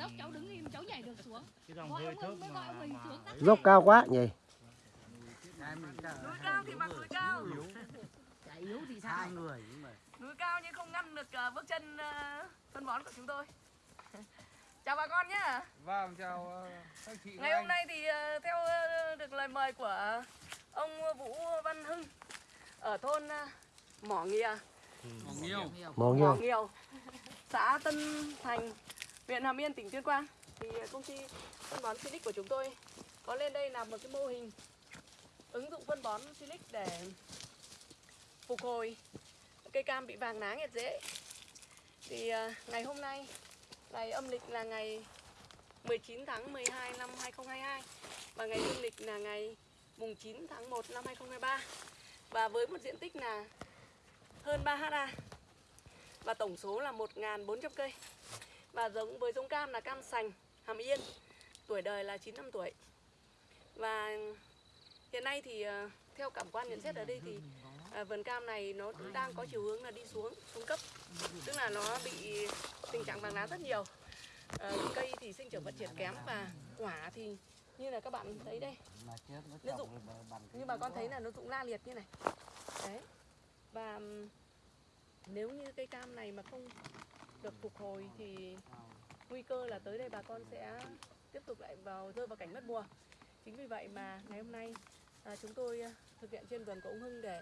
dốc cháu đứng im cháu nhảy được xuống. Cái dòng gọi hơi ông thấp Hưng mới gọi mà, ông xuống Dốc cao quá nhỉ? Núi cao thì mặc núi cao. Yếu. Thì sao? Hai người nhưng mà núi cao nhưng không ngăn được ờ, bước chân ờ, phân bón của chúng tôi. Chào bà con nhé Vâng, chào ờ, các chị ngày hôm nay thì ờ, theo ờ, được lời mời của ông Vũ Văn Hưng ở thôn ờ, Mỏ Nghìa. Mỏ Nghiêu. Mỏ nghiêu xã Tân Thành huyện Hàm Yên, tỉnh Tuyên Quang. Thì à, công ty phân bón Silic của chúng tôi có lên đây làm một cái mô hình ứng dụng phân bón Silic để phục hồi cây cam bị vàng lá nghẹt rễ thì à, ngày hôm nay, ngày âm lịch là ngày 19 tháng 12 năm 2022 và ngày dương lịch là ngày mùng 9 tháng 1 năm 2023 và với một diện tích là hơn 3 ha, và tổng số là 1.400 cây và giống với giống cam là cam sành Hàm Yên. Tuổi đời là 9 năm tuổi. Và hiện nay thì ờ, theo cảm quan nhận xét ở đây thì à, vườn cam này nó đang có chiều hướng là đi xuống xuống cấp. Tức là nó bị tình trạng vàng lá rất nhiều. À, cây thì sinh trưởng phát triển kém và quả thì như là các bạn thấy đây. Nó rụng. như bà con thấy là nó rụng la liệt như này. Đấy. Và nếu như cây cam này mà không được phục hồi thì nguy cơ là tới đây bà con sẽ tiếp tục lại vào rơi vào cảnh mất mùa. Chính vì vậy mà ngày hôm nay à, chúng tôi à, thực hiện trên vườn của ông Hưng để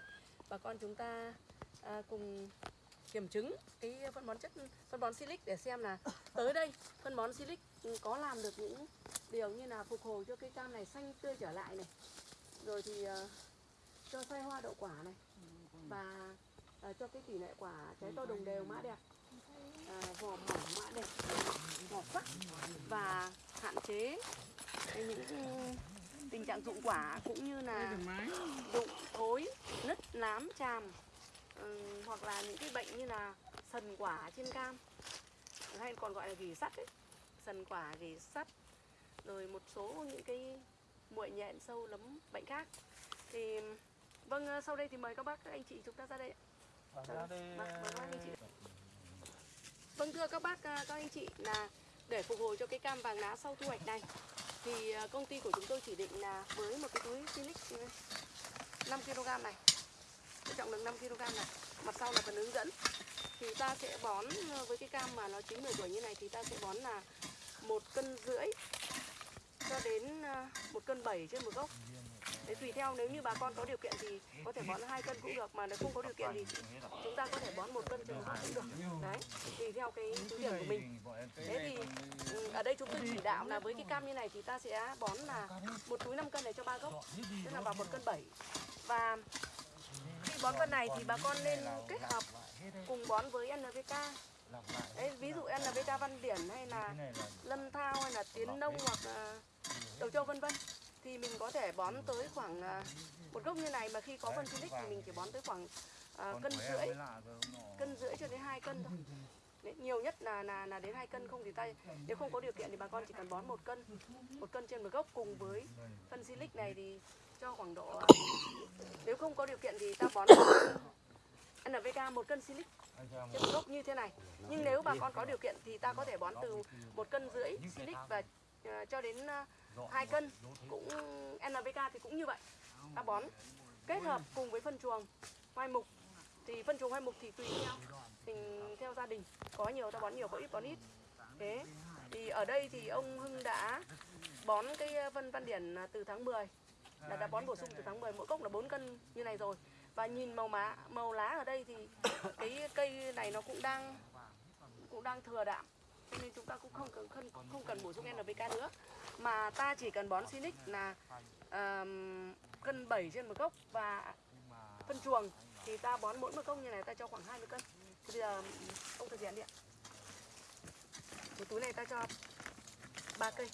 bà con chúng ta à, cùng kiểm chứng cái phân bón chất phân bón silic để xem là tới đây phân bón silic có làm được những điều như là phục hồi cho cây cam này xanh tươi trở lại này rồi thì ờ, cho xoay hoa đậu quả này và ờ, cho cái tỷ lệ quả trái to đồng đều mã đẹp à, vỏ mỏng mã đẹp vỏ sắc và hạn chế những tình trạng rụng quả cũng như là rụng thối nứt nám tràm ừm, hoặc là những cái bệnh như là sần quả trên cam hay còn gọi là gỉ sắt ấy sần quả gỉ sắt rồi một số những cái muội nhện sâu nấm bệnh khác thì vâng ờ, sau đây thì mời các bác các anh chị chúng ta ra đây ạ. Vâng, Vâng, ra đây, vâng, mời các ờ, anh chị. Vâng thưa các bác, à, các anh chị là để phục hồi cho cái cam vàng lá sau thu hoạch này thì à, công ty của chúng tôi chỉ định là với một cái túi Felix 5 kg này cái trọng lượng 5 kg này. Mặt sau là phần hướng dẫn. Thì ta sẽ bón à, với cái cam mà nó chín 10 tuổi như này thì ta sẽ bón là một cân rưỡi cho đến một cân bảy trên một gốc. Đấy, tùy theo nếu như bà con có điều kiện thì có thể bón hai cân cũng được mà nếu không có điều kiện thì chúng ta có thể bón một cân trên cũng được. Đấy tùy theo cái thứ điểm của mình. Thế thì ừ, ở đây chúng tôi chỉ đạo là với cái cam như này thì ta sẽ bón là một túi 5 cân này cho ba gốc tức là vào một cân 7 và khi bón phân này thì bà con nên kết hợp cùng bón với NPK Đấy, ví dụ NPK Văn Điển hay là lâm Thao hay là Tiến Nông hoặc là Đầu Châu vân vân thì mình có thể bón tới khoảng à, một gốc như này mà khi có phân silic thì mình chỉ bón tới khoảng à, cân rưỡi. cân rưỡi cho đến hai cân thôi. Đấy, nhiều nhất là là là đến hai cân không thì ta nếu không có điều kiện thì bà con chỉ cần bón một cân. Một cân trên một gốc cùng với phân silic này thì cho khoảng độ à, nếu không có điều kiện thì ta bón NPK một cân silic trên một gốc như thế này. Nhưng nếu bà con có điều kiện thì ta có thể bón từ một cân rưỡi silic và à, cho đến à, hai cân, cũng NPK thì cũng như vậy. Ta bón kết hợp cùng với phân chuồng hoai mục. Thì phân chuồng hoai mục thì tùy theo tình, theo gia đình. Có nhiều ta bón nhiều, có ít bón ít. Thế thì ở đây thì ông Hưng đã bón cái ờ, phân văn điển à, từ tháng 10 là đã bón bổ sung từ tháng 10 mỗi cốc là 4 cân như này rồi. Và nhìn màu má, màu lá ở đây thì cái cây này nó cũng đang cũng đang thừa đạm cho nên chúng ta cũng không cần không, không cần bổ sung NPK nữa. Mà ta chỉ cần bón Sinic là um, cân 7 trên một gốc và phân chuồng. Thì ta bón mỗi một gốc như này ta cho khoảng 20 cân. Thì bây giờ ông thực hiện đi ạ. Một túi này ta cho ba cây.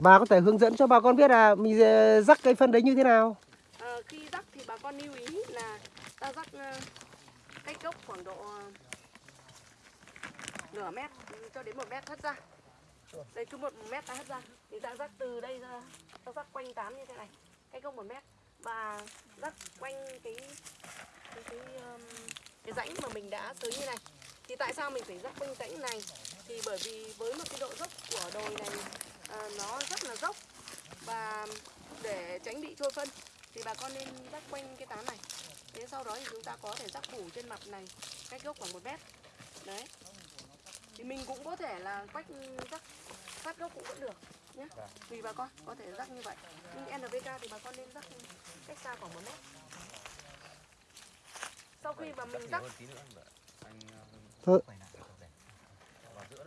Bà có thể hướng dẫn cho bà con biết là mình ờ, rắc cây phân đấy như thế nào? Ờ, khi rắc thì bà con lưu ý là ta rắc ờ, cách gốc khoảng độ nửa mét cho đến một mét hất ra. Đây cứ một mét ta hất ra. Thì ta rắc từ đây ra ta rắc quanh tán như thế này. Cách gốc một mét. Và rắc quanh cái cái cái, um, cái rãnh mà mình đã tới như này. Thì tại sao mình phải rắc quanh rãnh này? Thì bởi vì với một cái độ dốc của đồi này à, nó rất là dốc. Và để tránh bị trôi phân thì bà con nên rắc quanh cái tán này. Thế sau đó thì chúng ta có thể rắc phủ trên mặt này cách gốc khoảng một mét. Đấy thì mình cũng có thể là quách rắc phát gốc cũng vẫn được nhé. Tùy bà con có thể rắc như vậy. Nhưng NPK thì bà con nên rắc cách xa khoảng một mét. Sau khi mà mình rắc Thôi.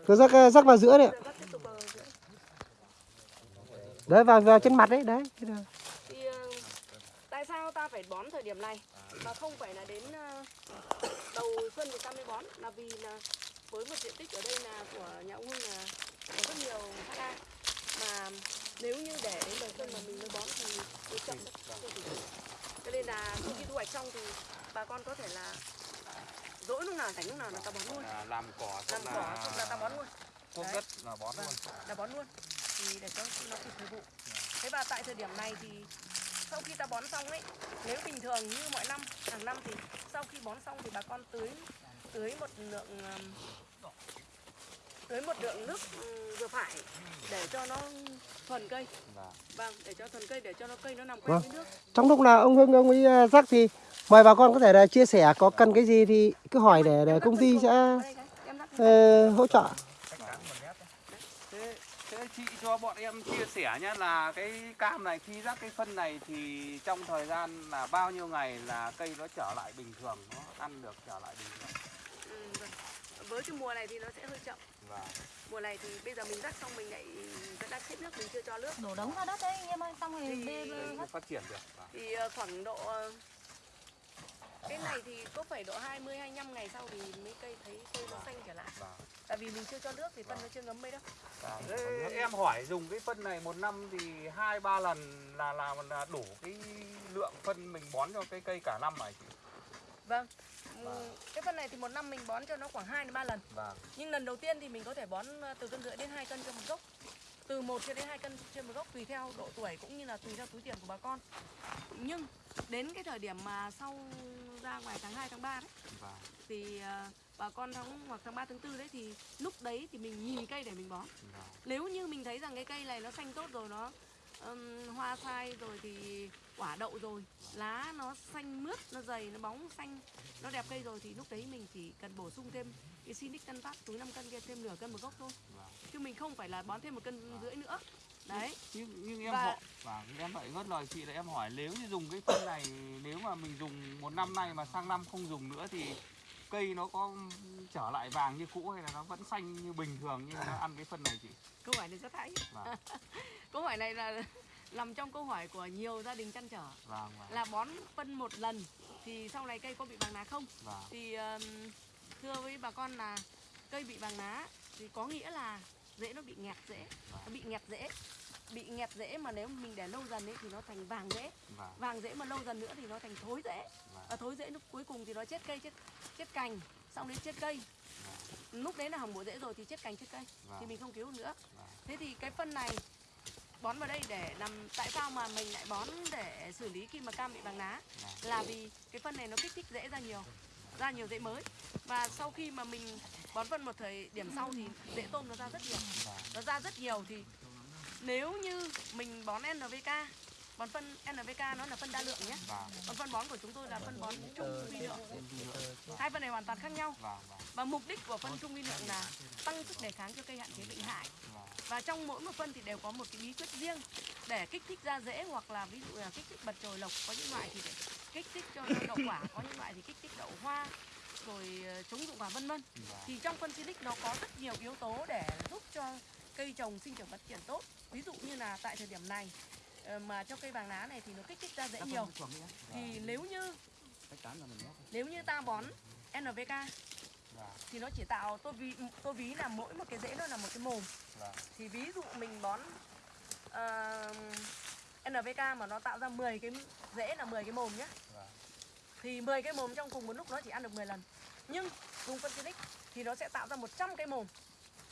Cứ rắc rắc vào giữa đấy ạ. Đấy vào vào trên mặt đấy, đấy. Thì ờ, tại sao ta phải bón thời điểm này? Mà không phải là đến ờ, đầu xuân thì ta mới bón là vì là với một diện tích ở đây là của nhà ông Hưng là có rất nhiều ha mà nếu như để đến đầu xuân mà mình mới bón thì nó chậm cho nên là khi thu hoạch xong thì bà con có thể là dỗi lúc nào rảnh lúc nào là ta bón luôn. À, làm cỏ làm xong cỏ xong là ta bón luôn. cuốc đất là bón luôn. là bón luôn. Thì để cho nó kịp thời vụ. Thế và tại thời điểm này thì sau khi ta bón xong ấy nếu bình thường như mọi năm hàng năm thì sau khi bón xong thì bà con tưới tưới một lượng tưới một lượng nước vừa phải để cho nó thuần cây Vâng. vâng để cho thuần cây để cho nó cây nó nằm quen Vâng. với nước Trong lúc nào ông Hưng ông ấy ờ, rắc thì mời bà con có thể là chia sẻ có cần cái gì thì cứ hỏi để để công ty sẽ ờ, hỗ trợ. thế, thế chị cho bọn em chia sẻ nhé là cái cam này khi rắc cái phân này thì trong thời gian là bao nhiêu ngày là cây nó trở lại bình thường nó ăn được trở lại bình thường. Với cái mùa này thì nó sẽ hơi chậm và mùa này thì bây giờ mình rắc xong mình lại vẫn đang chết nước mình chưa cho nước đổ đống ra đất đấy anh em ơi xong rồi Thì- bê cây nó phát triển được Vâng. thì ờ, khoảng độ ờ, cái này thì có phải độ 20 25 ngày sau thì mấy cây thấy cây nó xanh trở lại. Vâng. Tại vì mình chưa cho nước thì phân nó chưa ngấm mấy đâu. Vâng. Thế em hỏi dùng cái phân này một năm thì hai ba lần là là là đủ cái lượng phân mình bón cho cái cây cả năm này chị Vâng. Ừm, Cái phân này thì một năm mình bón cho nó khoảng 2 đến 3 lần. vâng Nhưng lần đầu tiên thì mình có thể bón ờ, từ cân rưỡi đến 2 cân cho một gốc. Từ 1 cho đến 2 cân trên một gốc tùy theo độ tuổi cũng như là tùy theo túi tiền của bà con. Nhưng đến cái thời điểm mà sau ra ngoài tháng 2 tháng 3 đấy vâng thì ờ, bà con tháng hoặc tháng 3 tháng 4 đấy thì lúc đấy thì mình nhìn cây để mình bón. vâng Nếu như mình thấy rằng cái cây này nó xanh tốt rồi nó ừm, hoa sai rồi thì quả đậu rồi. Lá nó xanh mướt nó dày nó bóng xanh nó đẹp cây rồi thì lúc đấy mình chỉ cần bổ sung thêm cái Sinic cân phát túi 5 cân kia thêm nửa cân một gốc thôi. Chứ mình không phải là bón thêm một cân rưỡi nữa. Đấy. Nhưng, nhưng em Và- hỏi và em lại ngất lời chị là em hỏi nếu như dùng cái phân này nếu mà mình dùng một năm nay mà sang năm không dùng nữa thì cây nó có trở lại vàng như cũ hay là nó vẫn xanh như bình thường như nó ăn cái phân này chị? Câu hỏi này rất hay. Vâng. Câu hỏi này là nằm trong câu hỏi của nhiều gia đình chăn trở. Vâng vâng. Là bón phân một lần thì sau này cây có bị vàng lá không? Vâng. Thì um, thưa với bà con là cây bị vàng lá thì có nghĩa là rễ nó bị nghẹt rễ nó bị nghẹt rễ bị nghẹt rễ mà nếu mình để lâu dần ấy thì nó thành vàng rễ vâng vàng rễ mà lâu dần nữa thì nó thành thối rễ vâng và thối rễ lúc cuối cùng thì nó chết cây chết chết cành xong đến chết cây. Lúc đấy là hỏng bộ rễ rồi thì chết cành chết cây thì vâng mình không cứu nữa. Vâng thế thì cái phân này bón vào đây để làm tại sao mà mình lại bón để xử lý khi mà cam bị vàng lá là vì cái phân này nó kích thích rễ ra nhiều ra nhiều rễ mới. Và sau khi mà mình bón phân một thời điểm sau thì rễ tôm nó ra rất nhiều. Nó ra rất nhiều thì nếu như mình bón NPK bón phân NPK nó là phân đa lượng nhé. Vâng. Còn phân bón của chúng tôi là phân bón trung vi lượng. hai phân này hoàn toàn khác nhau. Vâng vâng. Và mục đích của phân trung vi lượng là tăng sức đề kháng cho cây hạn chế bệnh hại. Và trong mỗi một phân thì đều có một cái bí quyết riêng để kích thích ra rễ hoặc là ví dụ là kích thích bật chồi lộc có những loại thì để kích thích cho đậu quả có những loại thì kích thích đậu hoa rồi ờ, chống dụng quả vân vân. Thì trong phân Silic nó có rất nhiều yếu tố để giúp cho cây trồng sinh trưởng phát triển tốt. Ví dụ như là tại thời điểm này ờ, mà cho cây vàng lá này thì nó kích thích ra rễ nhiều. thì nếu như nếu như ta bón NPK vâng thì nó chỉ tạo tôi ví tôi ví là mỗi một cái rễ nó là một cái mồm. Vâng thì ví dụ mình bón ờ, NPK mà nó tạo ra 10 cái rễ là 10 cái mồm nhé vâng thì 10 cái mồm trong cùng một lúc nó chỉ ăn được 10 lần. Nhưng dùng phân Silic thì nó sẽ tạo ra 100 cái mồm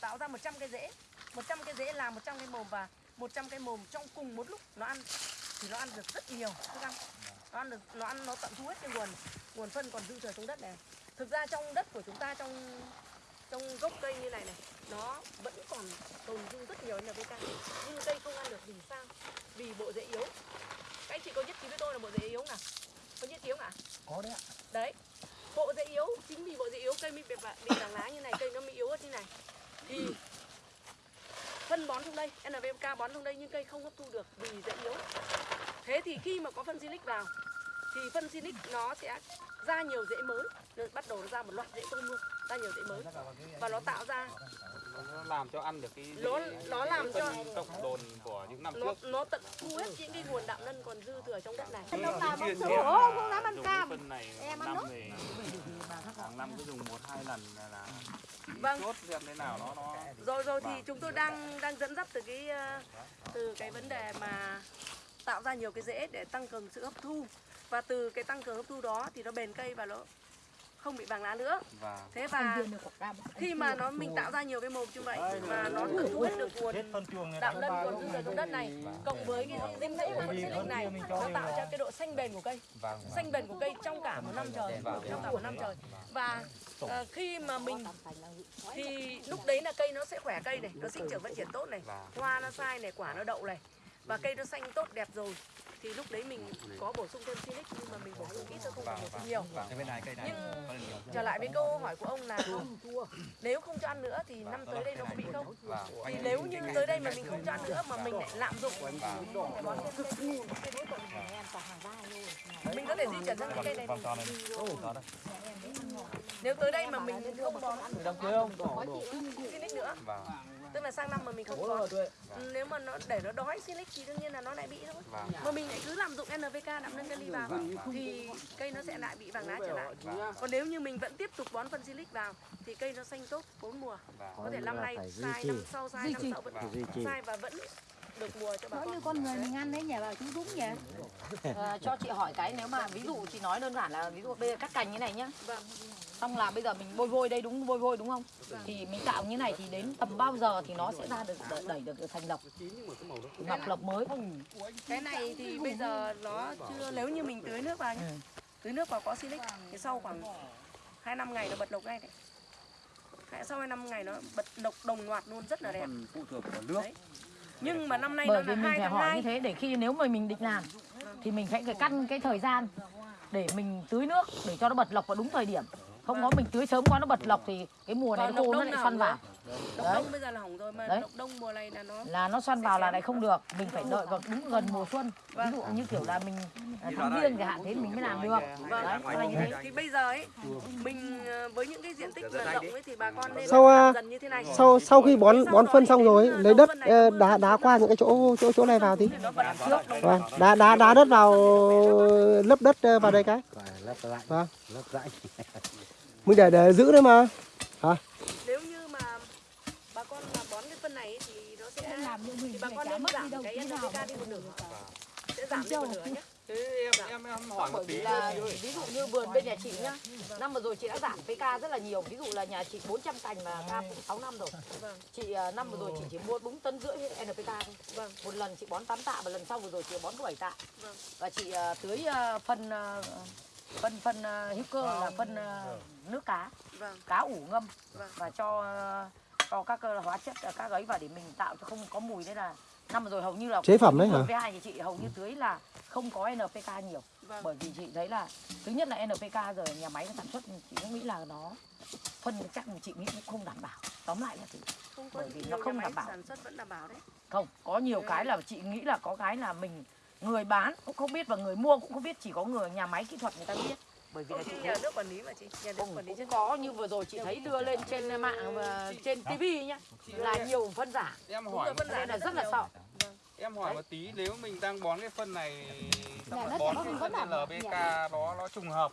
tạo ra 100 cái rễ 100 cái rễ là 100 cái mồm và 100 cái mồm trong cùng một lúc nó ăn thì nó ăn được rất nhiều thức ăn nó ăn được nó ăn nó tận thu hết cái nguồn nguồn phân còn dư thừa trong đất này. Thực ra trong đất của chúng ta trong trong gốc cây như này này nó vẫn còn tồn dư rất nhiều NPK nhưng cây không ăn được vì sao? Vì bộ rễ yếu. Các anh chị có nhất trí với tôi là bộ rễ yếu nào? Có nhất trí không ạ? Có đấy ạ. Đấy. Bộ rễ yếu chính vì bộ rễ yếu cây mới bị bị vàng lá như này cây nó mới yếu ớt như này. Thì phân bón trong đây NPK bón trong đây nhưng cây không hấp thu được vì rễ yếu. Thế thì khi mà có phân silic vào thì phân silic nó sẽ ra nhiều rễ mới. Rồi bắt đầu nó ra một loạt rễ tôm luôn ra nhiều rễ mới. Và nó tạo ra nó làm cho ăn được cái Nó- nó làm cho- cộng đồn của những năm nó trước. nó tận thu hết những cái nguồn đạm nân còn dư thừa trong đất này. Đâu làm sữa, là không dám ăn cam. cái phân này Em ăn thì hàng năm cứ dùng một hai lần là Vâng. chốt xem thế nào nó nó rồi rồi thì Vâng. chúng tôi đang đang dẫn dắt từ cái ờ, từ cái vấn đề mà tạo ra nhiều cái rễ để tăng cường sự hấp thu và từ cái tăng cường hấp thu đó thì nó bền cây và nó không bị vàng lá nữa. Và thế và khi mà nó mình tạo ra nhiều cái mồm như vậy và nó thu hết được nguồn đạm lân còn dư thừa trong đất này cộng với cái dinh dưỡng của phân silic này nó tạo cho cái độ xanh bền của cây. Xanh bền của cây trong cả một năm trời trong cả một năm trời. Và ờ, khi mà mình thì lúc đấy là cây nó sẽ khỏe cây này nó sinh trưởng phát triển tốt này. Hoa nó sai này quả nó đậu này và cây nó xanh tốt đẹp rồi. Thì lúc đấy mình có bổ sung thêm silic nhưng mà mình bổ sung ít thôi không phải bổ sung nhiều. Nhưng trở lại với câu hỏi của ông là nếu không cho ăn nữa thì năm tới đây nó có bị không? Thì nếu như tới đây mà mình không cho ăn nữa mà mình lại lạm dụng. Mình phải bón thêm thêm mình có thể di chuyển sang cái cây này nếu tới đây mà mình không bón silic nữa tức là sang năm mà mình không bón nếu mà nó để nó đói silic thì đương nhiên là nó lại bị thôi. Và mà mình lại cứ lạm dụng NPK đạm nâng kali vào thì cây nó sẽ lại bị vàng lá trở lại. còn nếu như mình vẫn tiếp tục bón phân silic vào thì cây nó xanh tốt bốn mùa. Và có thể năm nay sai năm sau sai năm sau vẫn sai và vẫn được mùa cho bà Nói con. như con người mình ăn đấy nhỉ bà chú đúng nhỉ. Ờ, cho chị hỏi cái nếu mà ví dụ chị nói đơn giản là ví dụ bây giờ cắt cành như này nhá. Vâng xong là bây giờ mình bôi vôi đây đúng bôi vôi đúng không? Thì mình tạo như này thì đến tầm bao giờ thì nó sẽ ra được đẩy, đẩy được thành lộc ngọc lộc mới. Cái này thì bây giờ nó chưa nếu như mình tưới nước vào nhé Ừ. tưới nước vào có silic thì sau khoảng hai năm ngày nó bật lộc ngay đấy. Sau hai năm ngày nó bật lộc đồng loạt luôn rất là đẹp. Phụ thuộc vào nước. Đấy. nhưng mà năm nay bởi nó vì là mình phải hỏi hai. như thế để khi nếu mà mình định làm thì mình phải phải căn cái thời gian để mình tưới nước để cho nó bật lộc vào đúng thời điểm không có mình tưới sớm quá nó bật lọc thì cái mùa này nó khô nó lại xoăn vào. Lộc Đấy. đông bây giờ là hỏng rồi mà Đấy. lộc đông mùa này là nó là nó xoăn vào là lại không được. Mình phải đợi vào đúng gần mùa xuân. Ví dụ như kiểu là mình à, tháng riêng chẳng hạn thế mình mới làm được. Vâng. đấy là như thế thì bây giờ ấy mình ờ, với những cái diện tích mà rộng ấy thì bà con nên Sau, làm dần như thế này. sau sau khi bón bón phân thì xong rồi ờ, lấy đất ờ, đá đá qua những cái chỗ chỗ chỗ này vào tí. thì vâng. Đá đá đá đất vào lấp đất ờ, vào đây cái. Lấp lại. Vâng. lấp lại mình để để giữ đấy mà. Nếu như mà bà con mà bón cái phân này ấy thì nó sẽ làm như mình thì bà con nên mất đi giảm đâu cái NPK đi một nửa. sẽ giảm đi một nửa nhé thế em em em hỏi một bởi tí là ví dụ như vườn bên nhà chị nhá năm vừa rồi chị đã giảm PK rất là nhiều. Ví dụ là nhà chị 400 cành mà cam cũng 6 năm rồi. Vâng. chị à, năm vừa rồi chị chỉ mua đúng tấn rưỡi NPK thôi. Vâng. một lần chị bón 8 tạ và lần sau vừa rồi chị bón có 7 tạ. Vâng. và chị à, tưới à, phân phân phân hữu cơ là phân nước cá. Vâng. Cá ủ ngâm Vâng. và cho cho các hóa chất các ấy vào để mình tạo cho không có mùi đấy là năm rồi hầu như là chế phẩm đấy hả? vườn với hai nhà chị hầu như tưới là không có NPK nhiều. Vâng. Bởi vì chị thấy là thứ nhất là NPK giờ nhà máy nó sản xuất chị cũng nghĩ là nó phân chắc mà chị nghĩ cũng không đảm bảo. Tóm lại là chị không có bởi vì nó không nhà máy đảm bảo. sản xuất vẫn đảm bảo đấy. Không có nhiều cái là chị nghĩ là có cái là mình người bán cũng không biết và người mua cũng không biết chỉ có người nhà máy kỹ thuật người ta biết bởi vì là chị nhà nước quản lý mà chị nhà nước cũng, quản lý cũng có như vừa rồi chị thấy đưa lên trên mạng và trên tivi nhá là nhiều phân giả. Em hỏi phân nên là giả rất là sợ em hỏi một tí nếu mình đang bón cái phân này xong Nhà rồi bón nó cái phân LBK nó nó trùng hợp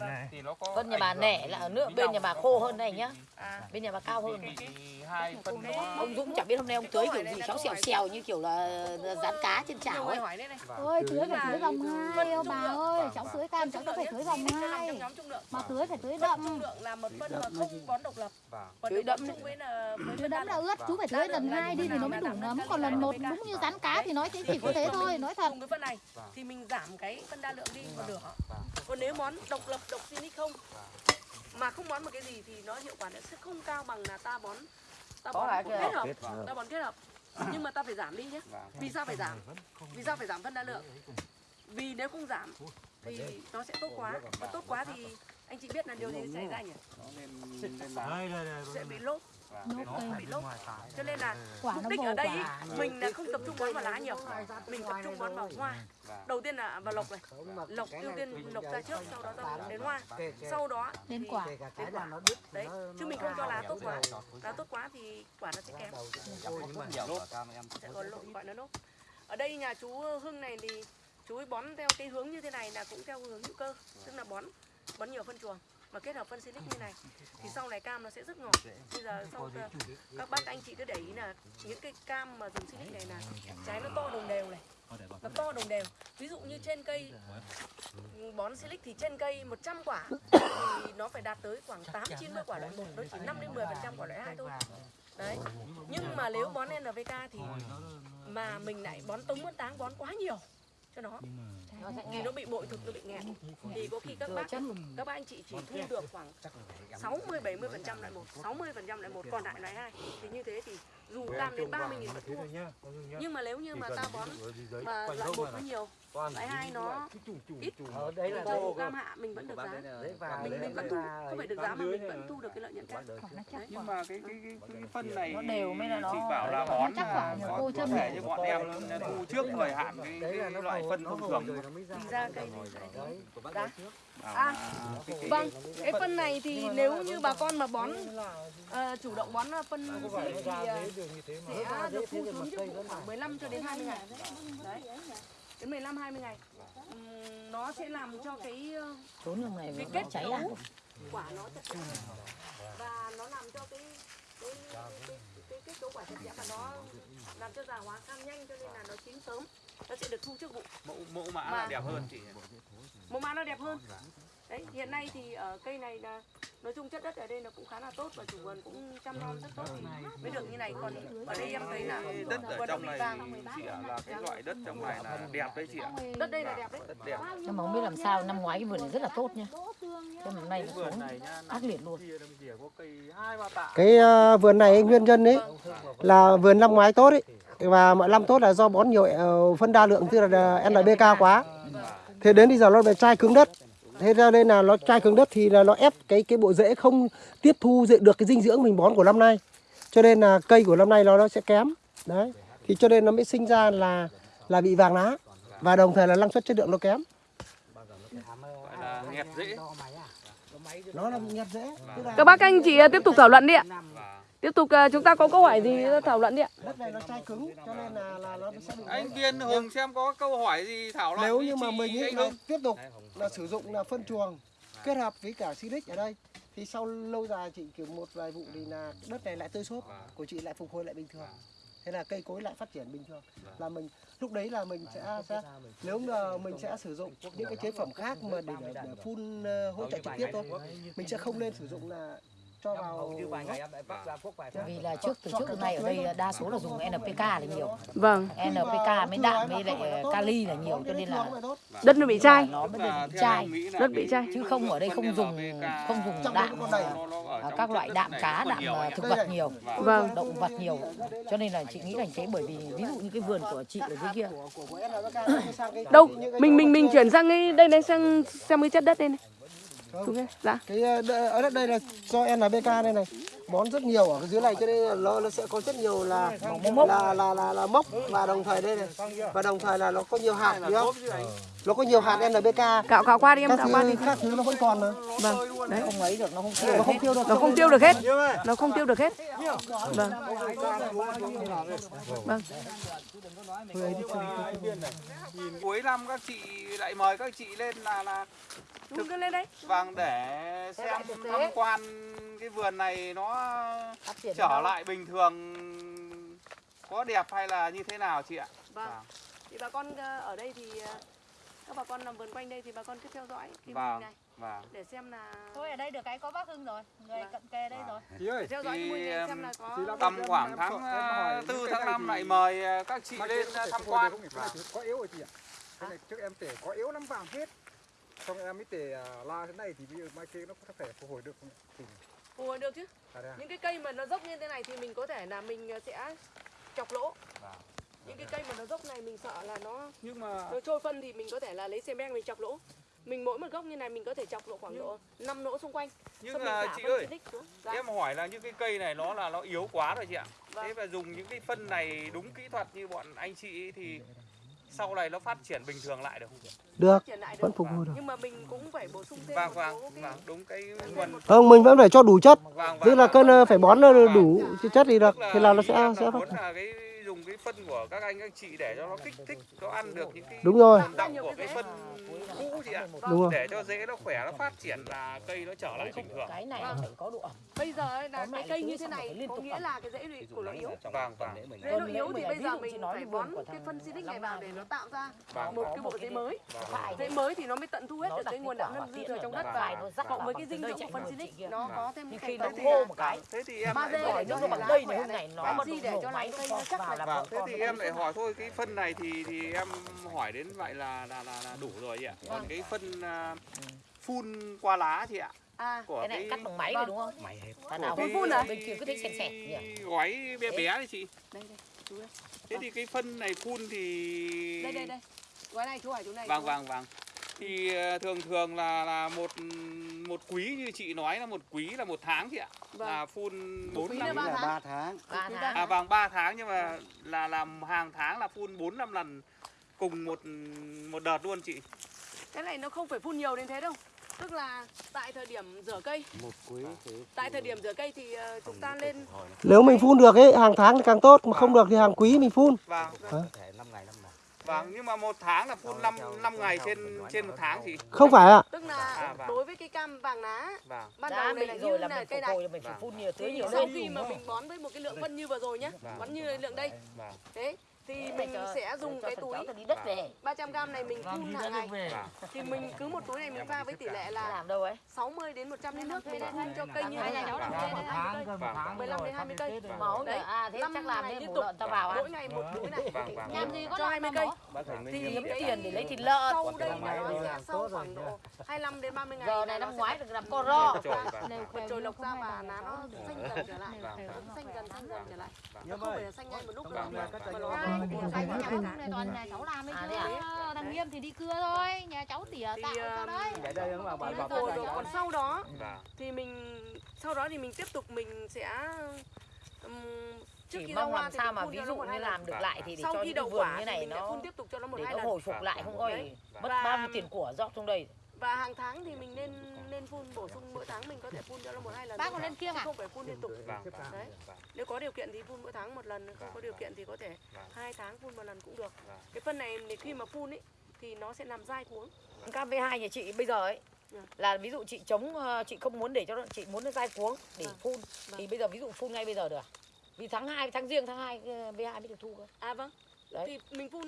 ạ. thì nó có Phân nhà bà nẻ là ở nước bên nhà bà khô hơn này nhá. à. bên nhà bà cao hơn. hai phân nó ông Dũng chẳng biết hôm nay ông tưới kiểu gì khéo xèo xèo như kiểu là rán cá trên chảo ấy. này. Ôi tưới phải tưới vòng hai ô bà ơi Cháu tưới cam cháu phải tưới vòng hai. trong nhóm trung lượng. Mà tưới phải tưới đậm. trung lượng là một phân mà không bón độc lập. Vâng. còn Tưới đậm với là Tưới đa là ướt chú phải tưới lần hai đi thì nó mới đủ nấm Còn lần một đúng như rán cá thì nói thế chỉ có thế thôi Nói thật. Cùng với phân này Vâng. thì mình giảm cái phân đa lượng đi một nửa. Vâng. còn nếu bón độc lập độc silic không mà không bón một cái gì thì nó hiệu quả nó sẽ không cao bằng là ta bón ta bón kết cái- hợp. Vâng. ta bón kết hợp. Nhưng mà ta phải giảm đi nhé. Vâng. vì sao phải giảm? Vì sao phải giảm phân đa lượng? Vì nếu không giảm thì nó sẽ tốt quá. và tốt quá thì anh chị biết là điều gì sẽ xảy ra nhỉ? sẽ bị lốp. Vâng. Nó bị lốp cho nên là quả mục đích ở đây ý, mình là không tập trung bón vào lá nhiều. Mình tập trung bón vào hoa. Vâng. đầu tiên là vào lộc này. Lộc ưu tiên lộc ra trước sau đó ra đến hoa. Sau đó đến quả. Đến quả đấy chứ mình không cho lá tốt quá lá tốt quá thì quả nó sẽ kém. sẽ còn lộ gọi nó nốt. Ở đây nhà chú Hưng này thì chú ấy bón theo cái hướng như thế này là cũng theo hướng hữu cơ tức là bón bón nhiều phân chuồng mà kết hợp phân silic như này, thì sau này cam nó sẽ rất ngọt. Bây giờ sau ờ, các bác anh chị cứ để ý là những cái cam mà dùng silic này là trái nó to đồng đều này. Nó to đồng đều. Ví dụ như trên cây, bón silic thì trên cây 100 quả, thì nó phải đạt tới khoảng 8 90 quả loại 1 nó chỉ 5 đến 10 phần trăm quả loại 2 thôi. Đấy. Nhưng mà nếu bón NPK thì mà mình lại bón tống bón táng bón quá nhiều cho nó thì nó bị bội thực nó bị nghẹn. Thì có khi các bác các bác anh chị chỉ thu được khoảng 60 70 phần trăm loại một 60 phần trăm loại một còn lại loại hai. Thì như thế thì dù cam đến 30 nghìn vẫn thua. nhưng mà nếu như mà ta bón mà loại một nó nhiều loại hai nó ít đấy là cam hạ mình vẫn được giá. mình mình vẫn thu không phải được giá mà mình vẫn thu được cái lợi nhuận cao nhưng mà cái cái cái, cái phân này Nó đều mới là nó- chị bảo là bón chắc có, cô châm thể này. như bọn em thu trước thời hạn cái, cái loại phân thông thường. thì ra. Cây này thế. Giá. à, cái, Vâng, cái phân này thì nếu như bà con mà bón ờ, chủ động bón phân silic thì ờ, sẽ được thu xuống vụ khoảng 15 cho đến 20 ngày. Đấy. Đến 15 20 ngày. Ừm, nó sẽ làm cho cái ờ, trốn lúc này cái kết cháy cấu quả nó chặt và nó làm cho cái cái cái, cái, cái kết cấu quả chặt chẽ và nó làm cho già hóa cam nhanh cho nên là nó chín sớm. Nó sẽ được thu trước vụ mẫu mẫu mã Mà- là đẹp hơn chị màu mã nó đẹp hơn đấy hiện nay thì ở cây này là nói chung chất đất ở đây nó cũng khá là tốt và chủ vườn cũng chăm nom rất tốt. Thì mới được như này còn ở đây em thấy là cái đất ở vườn trong này chị ạ là cái loại đất trong này là đẹp đấy chị ạ. Đất đây là đẹp đấy. Đất đẹp. Nhưng mà không biết làm sao năm ngoái cái vườn này rất là tốt nha. Mà năm nay cái nó vườn xuống ác liệt luôn. kia đằng kia có cây hai ba tạ. Cái ờ, vườn này nguyên nhân đấy là vườn năm ngoái tốt ấy. Và mọi năm tốt là do bón nhiều ờ, phân đa lượng tức là NPK quá. Thế đến bây giờ nó bị chai cứng đất thế ra nên là nó chai cứng đất thì là nó ép cái cái bộ rễ không tiếp thu được cái dinh dưỡng mình bón của năm nay. Cho nên là cây của năm nay nó nó sẽ kém. Đấy. Thì cho nên nó mới sinh ra là là bị vàng lá. Và đồng thời là năng suất chất lượng nó kém. Gọi là nghẹt dễ. Nó các bác anh chị tiếp tục thảo luận đi ạ tiếp tục ờ, chúng ta có câu hỏi gì thảo luận đi ạ? Đất này nó chai cứng cho nên là là nó sẽ bị anh Viên Hùng xem có câu hỏi gì thảo luận nếu như mà mình ấy là tiếp tục là sử dụng là phân chuồng kết hợp với cả silic ở đây thì sau lâu dài chị kiểu một vài vụ thì là đất này lại tơi xốp của chị lại phục hồi lại bình thường. Thế là cây cối lại phát triển bình thường. Là mình lúc đấy là mình sẽ, sẽ nếu mà mình sẽ sử dụng những cái chế phẩm khác mà để, để, để phun ờ, hỗ trợ trực tiếp thôi mình sẽ không nên sử dụng là cho vào gốc. vì là trước từ trước đến nay ở đây đa số là dùng NPK là nhiều. Vâng. NPK mới đạm với lại kali là nhiều cho nên là đất nó bị chai. nó được theo chai. em Đất bị chai. chứ không ở đây không dùng không dùng đạm à? à, các loại đạm cá đạm à, thực vật nhiều Vâng. động vật nhiều. Cho nên là chị nghĩ là thế bởi vì ví dụ như cái vườn của chị ở dưới kia đâu mình mình mình chuyển sang cái đây này sang sang cái chất đất đây này không. Dạ. Cái ờ, đ- ở đất đây là do NPK đây này bón rất nhiều ở cái dưới này cho nên nó, nó sẽ có rất nhiều là là là là, là mốc và đồng thời đây này. Và đồng thời là nó có nhiều hạt đúng không nó có nhiều hạt NPK cạo cạo qua đi em các cạo qua đi. khác thứ nó vẫn còn mà vâng. Không ấy được nó không tiêu nó không tiêu được. Nó không tiêu được hết. Nó không tiêu được hết. Vâng. Vâng. Cuối năm các chị lại mời các chị lên là là cứ lên đây vâng để xem tham quan cái vườn này nó phát triển trở lại bình thường có đẹp hay là như thế nào chị ạ? Vâng. Thì bà con ờ, ở đây thì ờ, các bà con làm vườn quanh đây thì bà con cứ theo dõi cái Vâng. này. vâng. Để xem là thôi ở đây được cái có bác hưng rồi người cận kề đây rồi. Để theo dõi hình này xem là có tầm khoảng tháng ờ, tư tháng 5 lại mời các chị lên tham quan. có yếu rồi chị ạ. Cái này trước em tể có yếu lắm vàng hết. Xong em mới để à, la thế này thì bây giờ mai kia nó có thể phục hồi được không? Hợp được chứ à, à? những cái cây mà nó dốc như thế này thì mình có thể là mình ờ, sẽ chọc lỗ Vâng. những cái cây mà nó dốc này mình sợ là nó nhưng mà nó trôi phân thì mình có thể là lấy xe beng mình chọc lỗ mình mỗi một gốc như này mình có thể chọc lỗ khoảng độ 5 lỗ xung quanh nhưng mà chị ơi. Dạ. em hỏi là những cái cây này nó là nó yếu quá rồi chị ạ Vâng. thế và dùng những cái phân này đúng kỹ thuật như bọn anh chị ấy thì sau này nó phát triển bình thường lại được không chị? Được triển vẫn phục hồi được. Nhưng mà mình cũng phải bổ sung thêm vâng một vâng số cái vâng đúng cái nguồn. không mình vẫn phải cho đủ chất. Vâng tức là vâng, cân vâng. ờ, phải bón nó đủ chất thì được. Thì là nó sẽ sẽ phát cái dùng cái phân của các anh các chị để cho nó kích thích nó ăn được những cái đúng rồi. động của cái phân cũ chị ạ. Đúng rồi. Để cho dễ nó khỏe nó phát triển là cây nó trở lại bình thường. Cái này nó phải có độ ẩm. Bây giờ là cái cây như thế này có tục nghĩa là cái rễ của nó yếu. Vâng vâng. Rễ nó yếu thì bây giờ mình nói phải bón của cái phân xịt này vào để nó tạo ra Vâng, một cái bộ rễ mới. Rễ mới thì nó mới tận thu hết được cái nguồn quả năng dư thừa ở trong đất. vào rắc cộng vào với cái dinh dưỡng chạy phân kia. nó Vâng. có thêm cái nó khô một cái. Thế thì em lại để cho nó bằng lá cây khỏe này hôm này. này nó Vàng mà để cho nó cây nó chắc vào là Vâng, thế thì cái em lại hỏi thôi cái phân này thì thì em hỏi đến vậy là là là, là đủ rồi chị ạ. Còn cái phân à, phun qua lá chị ạ. à Của cái này cắt bằng máy rồi đúng không? Thằng nào của hút cái- phun à cái- bên kia cứ xẹt xẹt cái nhỉ? gói bé bé đấy chị. đây đây chú đây Thế thì cái phân này phun thì đây đây đây. Gói này chú hỏi chú này Vâng vâng vâng. Thì ờ, thường thường là là một một quý như chị nói là một quý là một tháng chị ạ. Vâng. Là phun bốn năm là ba tháng. ba tháng. Ba Quý tháng. À vâng 3 tháng nhưng mà là làm hàng tháng là phun 4 5 lần cùng một một đợt luôn chị. cái này nó không phải phun nhiều đến thế đâu. Tức là tại thời điểm rửa cây. Một quý tại thời điểm rửa cây thì ờ, chúng ta lên nếu mình phun được ấy hàng tháng thì càng tốt mà không được thì hàng quý mình phun. Vâng. có năm năm Vâng nhưng mà một tháng là phun 5 5 ngày trên trên một tháng chị. không phải ạ tức là À, vâng. đối với cái cam vàng lá Vâng. ban đầu này là như rồi là là mình cây này mình phải Vâng. phun nhiều tưới nhiều sau lên khi mà mình bón với một cái lượng phân như vừa rồi nhá Vâng. bón như lượng đây Vâng. thế thì mình sẽ dùng cái túi đi đất về. 300 gram này mình phun hàng ngày Vâng. thì mình cứ một túi này mình pha với tỷ lệ là làm đâu ấy? 60 đến 100 lít nước mình phun cho cây như thế này. làm trên đấy. Vâng. 15 đến 20 cây. Máu Đấy, à thế chắc làm ngày nên liên mổ tục. ta vào mỗi ngày một túi này. Vâng vâng. làm gì có cho lợn 20 đâu? cây. Thì kiếm cái tiền. để lấy thịt lợn. Sau đây nó sẽ sau khoảng độ 25 đến 30 ngày giờ này nó năm ngoái được làm co ro. vâng. Trồi lộc ra và lá nó xanh dần trở lại Vâng. xanh dần xanh dần trở lại. không phải là xanh ngay một lúc Vâng, đâu vâng. mà nó Toàn nhà cháu làm ấy chứ? Ờ, thằng nghiêm thì đi cưa thôi nhà cháu tỉa Thì, tạo ra um, đấy. Không? Còn sau đó Vâng. thì mình sau đó thì mình tiếp tục mình sẽ trước chỉ khi mong làm sao mà ví cho dụ như làm được lại thì để sau cho những vườn quả như này nó phun tiếp tục cho nó một để hai nó lần. hồi phục lại không có Đấy. mất bao nhiêu tiền của rót trong đây và hàng tháng thì mình nên nên phun bổ sung mỗi tháng mình có thể phun cho nó một hai lần bác còn lên kiêng Chứ à không phải phun liên tục Vâng. vâng. Đấy. Vâng. nếu có điều kiện thì phun mỗi tháng một lần không có điều kiện thì có thể hai tháng phun một lần cũng được cái phân này thì khi mà phun ấy thì nó sẽ làm dai cuống cam V2 nhà chị bây giờ ấy Ừ. là ví dụ chị chống ờ, chị không muốn để cho nó chị muốn nó dai cuống để phun Vâng. thì bây giờ ví dụ phun ngay bây giờ được à? vì tháng 2 tháng riêng tháng 2 ờ, V2 mới được thu cơ à vâng Đấy. thì mình phun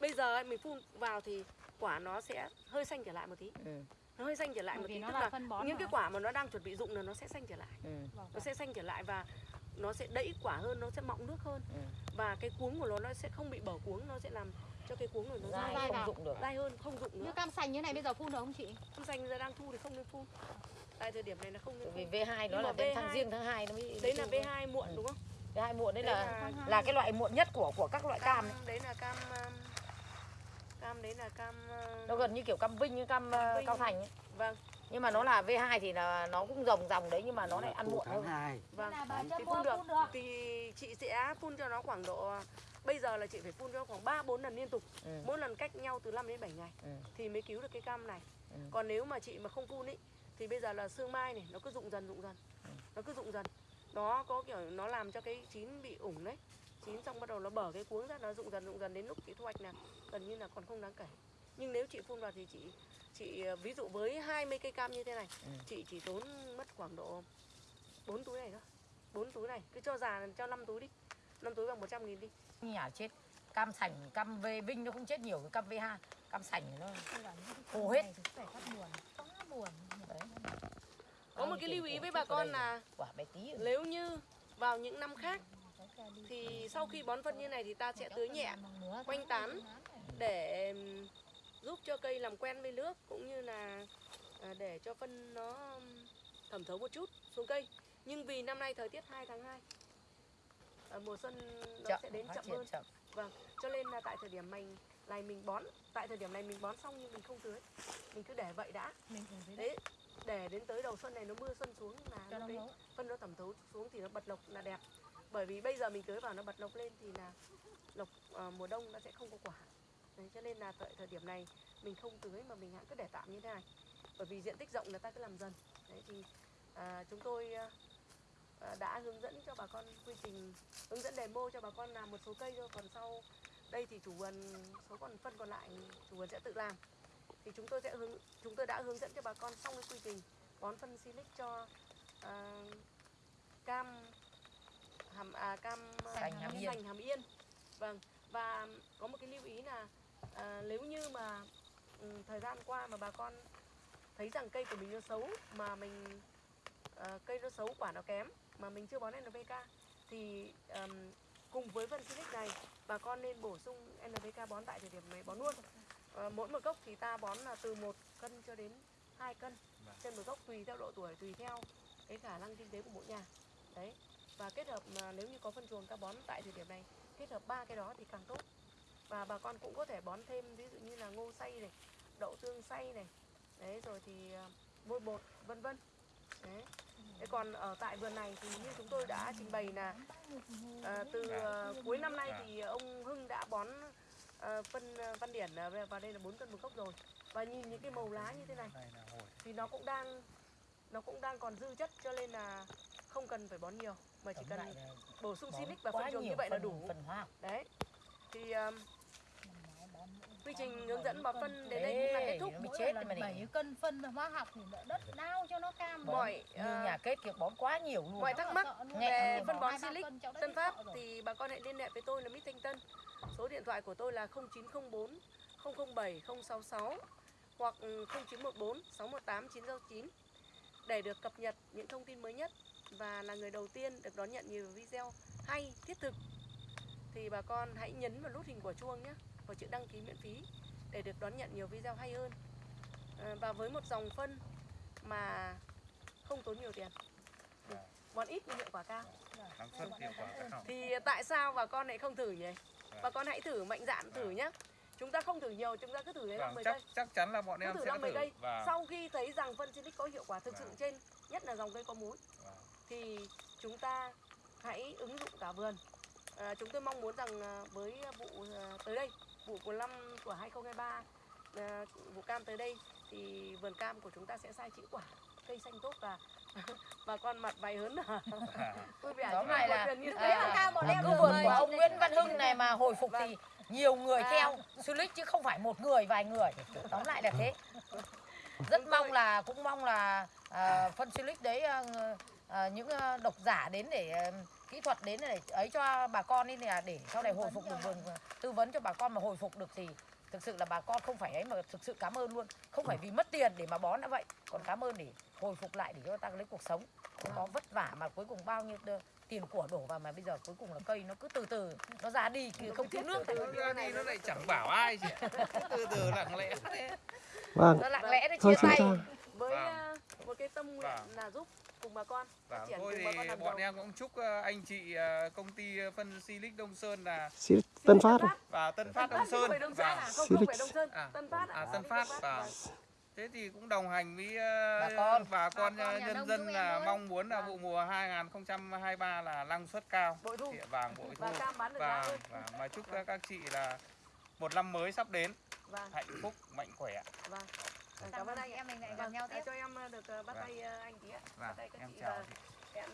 bây giờ ấy, mình phun vào thì quả nó sẽ hơi xanh trở lại một tí. Ừ. nó hơi xanh trở lại Bởi một tí nó tức là là phân bón những cái quả mà nó đang chuẩn bị rụng là nó sẽ xanh trở lại. Ừ. nó sẽ xanh trở lại và nó sẽ đẫy quả hơn nó sẽ mọng nước hơn. Ừ. và cái cuống của nó nó sẽ không bị bở cuống nó sẽ làm cho cái cuống này nó dai dai không dụng được. Dai hơn không như nữa. cam sành như này bây giờ phun được không chị? Cam xanh giờ đang thu thì không nên phun. Tại thời điểm này là không nên vì phun. V2 nó là đến tháng V2 riêng tháng 2 nó mới đấy là thu cơ. V2 muộn đúng không? V2 muộn đấy Đấy là là- là cái loại muộn nhất của của các loại cam ấy. đấy là cam um, cam đấy là cam uh, nó gần như kiểu cam Vinh như cam ờ, Vinh. Cao Thành ấy. vâng nhưng mà nó là V2 thì là nó cũng rồng ròng đấy nhưng mà nó lại ăn muộn hơn hai vâng là bà thì phun được thì chị sẽ phun cho nó khoảng độ bây giờ là chị phải phun cho khoảng 3 4 lần liên tục Ừ. mỗi lần cách nhau từ 5 đến 7 ngày Ừ. thì mới cứu được cái cam này Ừ. còn nếu mà chị mà không phun ý thì bây giờ là sương mai này nó cứ rụng dần rụng dần Ừ. nó cứ rụng dần nó có kiểu nó làm cho cái chín bị ủng đấy chín xong bắt đầu nó bở cái cuống ra nó rụng dần rụng dần đến lúc chị thu hoạch là gần như là còn không đáng kể. Nhưng nếu chị phun vào thì chị chị ờ, ví dụ với 20 cây cam như thế này Ừ. chị chỉ tốn mất khoảng độ 4 túi này thôi. 4 túi này cứ cho già cho 5 túi đi. 5 túi bằng 100 nghìn đi. Nhà chết cam sành cam V Vinh nó không chết nhiều cái cam V2 cam sành nó khô hết. phải phát buồn quá buồn. Đấy. Có một cái lưu ý với bà con là quả bé tí nếu như vào những năm khác thì sau khi bón phân như này thì ta sẽ tưới nhẹ quanh tán để giúp cho cây làm quen với nước cũng như là à, để cho phân nó thẩm thấu một chút xuống cây nhưng vì năm nay thời tiết 2 tháng 2 à, mùa xuân nó chậm sẽ đến chậm hơn chậm Vâng, cho nên là tại thời điểm mình này mình bón, tại thời điểm này mình bón xong nhưng mình không tưới. Mình cứ để vậy đã. mình Thế để đến tới đầu xuân này nó mưa xuân xuống là nó đấy phân nó thẩm thấu xuống thì nó bật lộc là đẹp. Bởi vì bây giờ mình tưới vào nó bật lộc lên thì là lộc ờ, mùa đông nó sẽ không có quả. Đấy, cho nên là tại thời điểm này mình không tưới mà mình hãng cứ để tạm như thế này. Bởi vì diện tích rộng người ta cứ làm dần. Đấy thì à, chúng tôi à, đã hướng dẫn cho bà con quy trình hướng dẫn demo cho bà con làm một số cây thôi còn sau đây thì chủ vườn số còn phân còn lại chủ vườn sẽ tự làm thì chúng tôi sẽ hướng chúng tôi đã hướng dẫn cho bà con xong cái quy trình bón phân silic cho à, cam hàm à, cam à, Sành Hàm Yên. hàm yên. Vâng và có một cái lưu ý là à, nếu như mà ừ, thời gian qua mà bà con thấy rằng cây của mình nó xấu mà mình à, cây nó xấu quả nó kém mà mình chưa bón NPK thì ừm, cùng với phân silic này bà con nên bổ sung NPK bón tại thời điểm này bón luôn. Ờ, mỗi một gốc thì ta bón là từ 1 cân cho đến 2 cân trên một gốc tùy theo độ tuổi tùy theo cái khả năng kinh tế của mỗi nhà. Đấy và kết hợp mà nếu như có phân chuồng ta bón tại thời điểm này kết hợp ba cái đó thì càng tốt. Và bà con cũng có thể bón thêm ví dụ như là ngô xay này đậu tương xay này. Đấy rồi thì ờ, vôi bột vân vân. Đấy. Thế còn ở tại vườn này thì như chúng tôi đã trình bày là à, từ ờ, cuối năm nay thì ông Hưng đã bón ờ, phân ờ, văn điển ờ, vào đây là 4 cân một gốc rồi. Và nhìn những cái màu lá như thế này thì nó cũng đang nó cũng đang còn dư chất cho nên là không cần phải bón nhiều mà chỉ cần bổ sung silic và phân chuồng như vậy là đủ. phần học đấy. Thì um, quy trình hướng dẫn bón phân đến đây cũng là kết thúc. mỗi chết mà này. bảy cân phân hóa học thì đất đau cho nó cam mọi ờ, nhà kết kiểu bón quá nhiều luôn. mọi thắc mắc về phân bón silic Tân rồi. thì bà con hãy liên hệ với tôi là Mít Thanh Tân. Số điện thoại của tôi là 0904 007 066 hoặc 0914 618 969 để được cập nhật những thông tin mới nhất và là người đầu tiên được đón nhận nhiều video hay thiết thực thì bà con hãy nhấn vào nút hình của chuông nhé và chữ đăng ký miễn phí để được đón nhận nhiều video hay hơn À, và với một dòng phân mà không tốn nhiều tiền bón ít nhưng hiệu quả cao năng suất hiệu quả cao thì tại sao bà con lại không thử nhỉ? Bà con hãy thử mạnh dạn thử nhé. Chúng ta không thử nhiều, chúng ta cứ thử đến năm vâng, 10 chắc cây. chắc chắn là bọn Cứ em thử sẽ năm 10 thử cây. và Sau khi thấy rằng phân silic có hiệu quả thực sự Vâng. trên, nhất là dòng cây có múi, Vâng. Thì chúng ta hãy ứng dụng cả vườn. À, chúng tôi mong muốn rằng à, với vụ à, tới đây, vụ của năm của 2023, à, vụ cam tới đây thì vườn cam của chúng ta sẽ sai chữ quả, cây xanh tốt và bà con mặt mày hớn hở. Vui vẻ là như thế. Là cao bọn em cứ vườn của ông Nguyễn Văn Hưng này mà hồi phục thì nhiều người À. theo Sulic chứ không phải một người vài người. Tóm lại là thế. Rất mong là cũng mong là phân Sulic đấy à, à, những à, độc giả đến để à, kỹ thuật đến để ấy cho bà con đi là để sau này hồi phục được vườn tư vấn cho bà con mà hồi phục được thì thực sự là bà con không phải ấy mà thực sự cảm ơn luôn không phải vì mất tiền để mà bón đã vậy còn cảm ơn để hồi phục lại để cho ta lấy cuộc sống không có vất vả mà cuối cùng bao nhiêu tiền của đổ vào mà bây giờ cuối cùng là cây nó cứ từ từ nó ra đi không thiếu nước ra đi nó lại chẳng bảo ai ạ. từ từ lặng lẽ thế Vâng. nó lặng lẽ nó Thôi chia tay ta với Vâng. một cái tâm nguyện Vâng. là giúp cùng bà con phát và triển thôi cùng thì bà con làm bọn giàu. em cũng chúc ờ, anh chị ờ, công ty phân Silic Đông Sơn là Silic Tân Phát à? và Tân Phát Đông Sơn và à? Không Silic. phải Đông Sơn, À, Tân Phát à, ạ. Tân Phát và vâng. thế thì cũng đồng hành với ờ, Bà con. bà con Bà con ờ, nhân dân là mong muốn là Vâng. vụ mùa 2023 là năng suất cao Bội thu. Thì vàng bội thu Và giá và, và mà chúc các các chị là một năm mới sắp đến Vâng, hạnh phúc mạnh khỏe vâng. Cảm Cảm ơn anh. em mình lại gặp Vâng, nhau à, tiếp. cho em ờ, được ờ, bắt Vâng. tay ờ, anh tí ạ. Bắt Vâng, tay các em chị chào hẹn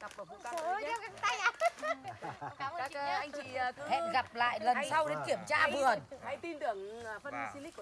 gặp ở vụ cam Trời ơi, tay à? Cảm ơn Các anh chị cứ hẹn gặp lại lần sau đến kiểm tra vườn. Hãy tin tưởng phân silic của